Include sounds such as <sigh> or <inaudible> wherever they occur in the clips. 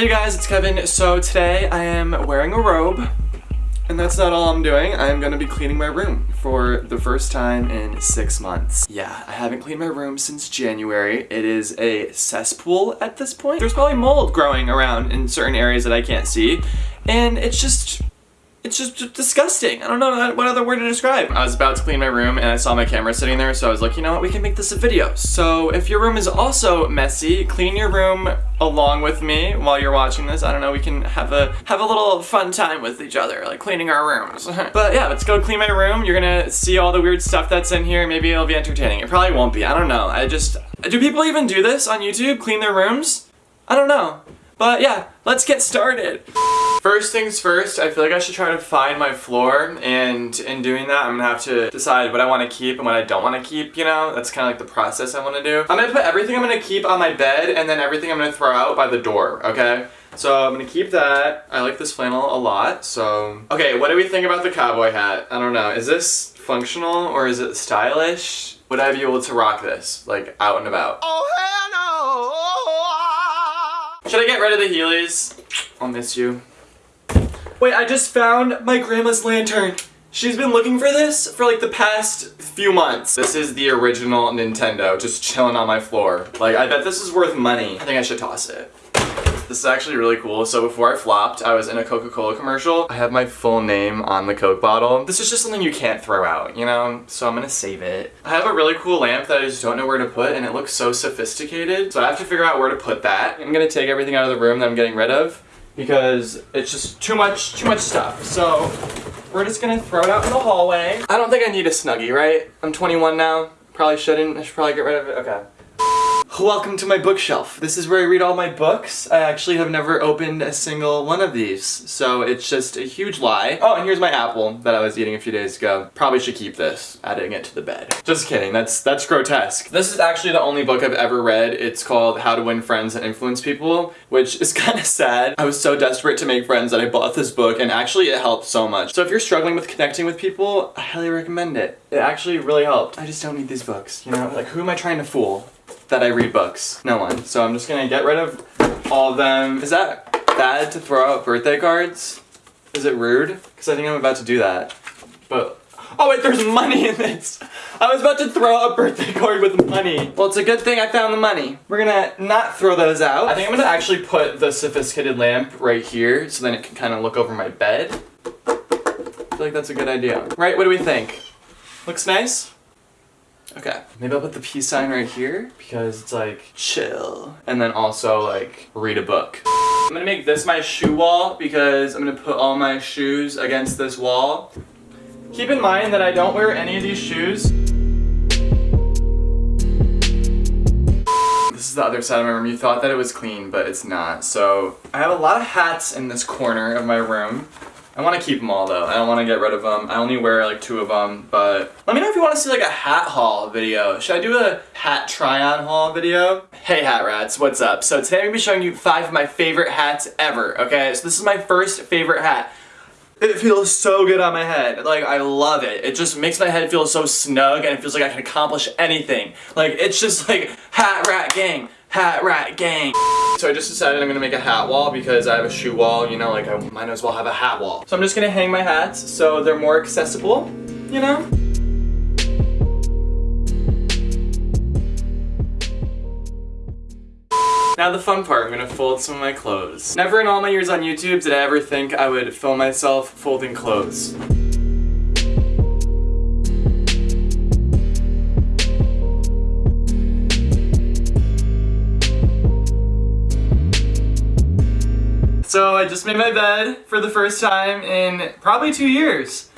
Hey guys, it's Kevin. So today I am wearing a robe. And that's not all I'm doing. I'm gonna be cleaning my room for the first time in six months. Yeah, I haven't cleaned my room since January. It is a cesspool at this point. There's probably mold growing around in certain areas that I can't see. And it's just, it's just disgusting. I don't know what other word to describe. I was about to clean my room and I saw my camera sitting there, so I was like, you know what, we can make this a video. So if your room is also messy, clean your room along with me while you're watching this. I don't know, we can have a have a little fun time with each other, like cleaning our rooms. <laughs> but yeah, let's go clean my room. You're gonna see all the weird stuff that's in here. Maybe it'll be entertaining. It probably won't be. I don't know. I just, do people even do this on YouTube? Clean their rooms? I don't know. But yeah, let's get started. First things first, I feel like I should try to find my floor and in doing that I'm gonna have to decide what I want to keep and what I don't want to keep, you know? That's kind of like the process I want to do. I'm gonna put everything I'm gonna keep on my bed and then everything I'm gonna throw out by the door, okay? So I'm gonna keep that. I like this flannel a lot, so... Okay, what do we think about the cowboy hat? I don't know, is this functional or is it stylish? Would I be able to rock this, like out and about? Oh hell no! Should I get rid of the Heelys? I'll miss you. Wait, I just found my grandma's lantern. She's been looking for this for like the past few months. This is the original Nintendo, just chilling on my floor. Like, I bet this is worth money. I think I should toss it. This is actually really cool. So before I flopped, I was in a Coca-Cola commercial. I have my full name on the Coke bottle. This is just something you can't throw out, you know? So I'm gonna save it. I have a really cool lamp that I just don't know where to put and it looks so sophisticated. So I have to figure out where to put that. I'm gonna take everything out of the room that I'm getting rid of because it's just too much, too much stuff. So we're just gonna throw it out in the hallway. I don't think I need a Snuggie, right? I'm 21 now. Probably shouldn't. I should probably get rid of it. Okay. Welcome to my bookshelf. This is where I read all my books. I actually have never opened a single one of these, so it's just a huge lie. Oh, and here's my apple that I was eating a few days ago. Probably should keep this, adding it to the bed. Just kidding, that's that's grotesque. This is actually the only book I've ever read. It's called How to Win Friends and Influence People, which is <laughs> kind of sad. I was so desperate to make friends that I bought this book, and actually it helped so much. So if you're struggling with connecting with people, I highly recommend it. It actually really helped. I just don't need these books, you know? Like, who am I trying to fool? That I read books. No one. So I'm just gonna get rid of all of them. Is that bad to throw out birthday cards? Is it rude? Because I think I'm about to do that. But, oh wait, there's money in this. I was about to throw out a birthday card with money. Well, it's a good thing I found the money. We're gonna not throw those out. I think I'm gonna actually put the sophisticated lamp right here so then it can kind of look over my bed. I feel like that's a good idea. Right, what do we think? Looks nice? Okay, maybe I'll put the peace sign right here because it's like chill. And then also like read a book. I'm gonna make this my shoe wall because I'm gonna put all my shoes against this wall. Keep in mind that I don't wear any of these shoes. This is the other side of my room. You thought that it was clean, but it's not. So I have a lot of hats in this corner of my room. I want to keep them all though. I don't want to get rid of them. I only wear like two of them, but let me know you want to see like a hat haul video. Should I do a hat try-on haul video? Hey hat rats, what's up? So today I'm going to be showing you five of my favorite hats ever, okay? So this is my first favorite hat. It feels so good on my head. Like, I love it. It just makes my head feel so snug and it feels like I can accomplish anything. Like, it's just like hat rat gang. Hat Rat Gang. So I just decided I'm gonna make a hat wall because I have a shoe wall, you know, like I might as well have a hat wall. So I'm just gonna hang my hats so they're more accessible, you know? Now the fun part, I'm gonna fold some of my clothes. Never in all my years on YouTube did I ever think I would film myself folding clothes. So I just made my bed for the first time in probably two years.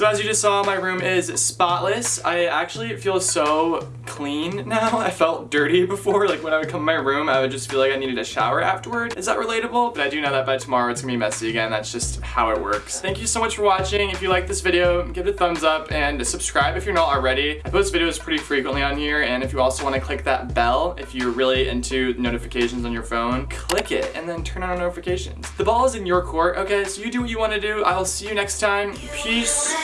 So as you just saw, my room is spotless. I actually feel so clean now. I felt dirty before, like when I would come in my room, I would just feel like I needed a shower afterward. Is that relatable? But I do know that by tomorrow it's gonna be messy again. That's just how it works. Thank you so much for watching. If you like this video, give it a thumbs up and subscribe if you're not already. I post videos pretty frequently on here, and if you also wanna click that bell, if you're really into notifications on your phone, click it and then turn on notifications. The ball is in your court, okay? So you do what you wanna do. I will see you next time. Peace.